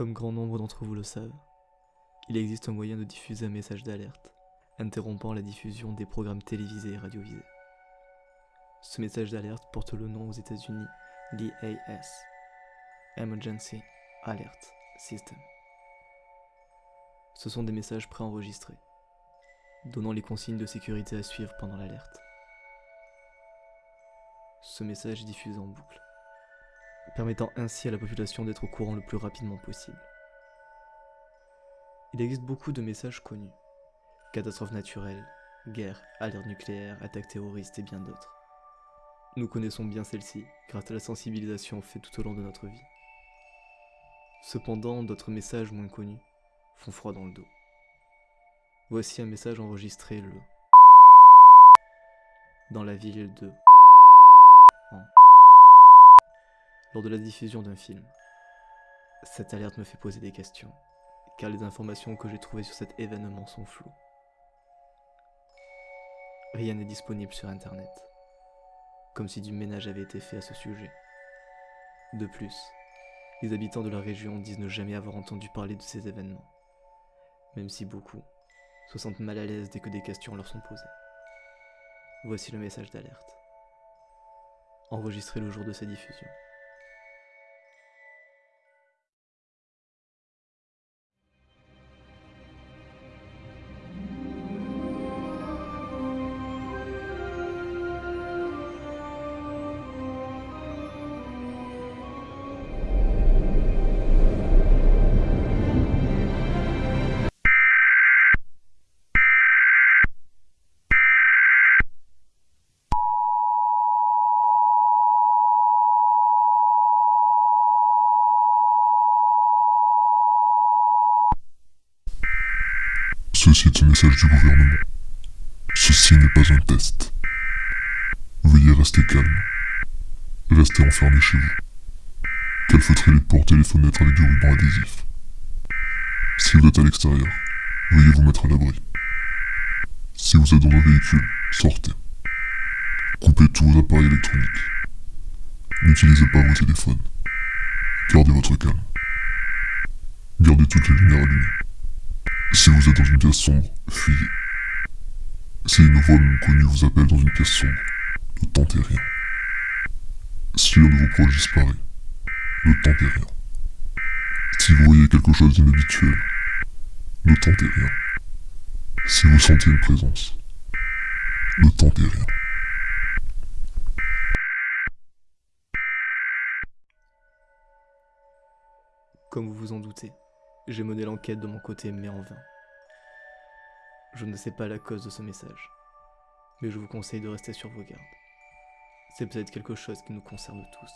Comme grand nombre d'entre vous le savent, il existe un moyen de diffuser un message d'alerte, interrompant la diffusion des programmes télévisés et radiovisés. Ce message d'alerte porte le nom aux États-Unis l'EAS, Emergency Alert System. Ce sont des messages préenregistrés, donnant les consignes de sécurité à suivre pendant l'alerte. Ce message est diffusé en boucle, permettant ainsi à la population d'être au courant le plus rapidement possible. Il existe beaucoup de messages connus. Catastrophes naturelles, guerre, alerte nucléaire, attaques terroristes et bien d'autres. Nous connaissons bien celle-ci grâce à la sensibilisation faite tout au long de notre vie. Cependant, d'autres messages moins connus font froid dans le dos. Voici un message enregistré le dans la ville de lors de la diffusion d'un film. Cette alerte me fait poser des questions, car les informations que j'ai trouvées sur cet événement sont floues. Rien n'est disponible sur Internet comme si du ménage avait été fait à ce sujet. De plus, les habitants de la région disent ne jamais avoir entendu parler de ces événements, même si beaucoup se sentent mal à l'aise dès que des questions leur sont posées. Voici le message d'alerte, enregistré le jour de sa diffusion. Ceci est un message du gouvernement. Ceci n'est pas un test. Veuillez rester calme. Restez enfermé chez vous. Calfeutrez les portes et les fenêtres avec du ruban adhésif. Si vous êtes à l'extérieur, veuillez vous mettre à l'abri. Si vous êtes dans un véhicule, sortez. Coupez tous vos appareils électroniques. N'utilisez pas vos téléphones. Gardez votre calme. Gardez toutes les lumières allumées. Si vous êtes dans une pièce sombre, fuyez. Si une voix non connue vous appelle dans une pièce sombre, ne tentez rien. Si un de vos proches disparaît, ne tentez rien. Si vous voyez quelque chose d'inhabituel, ne tentez rien. Si vous sentez une présence, ne tentez rien. Comme vous vous en doutez, j'ai mené l'enquête de mon côté, mais en vain. Je ne sais pas la cause de ce message, mais je vous conseille de rester sur vos gardes. C'est peut-être quelque chose qui nous concerne tous.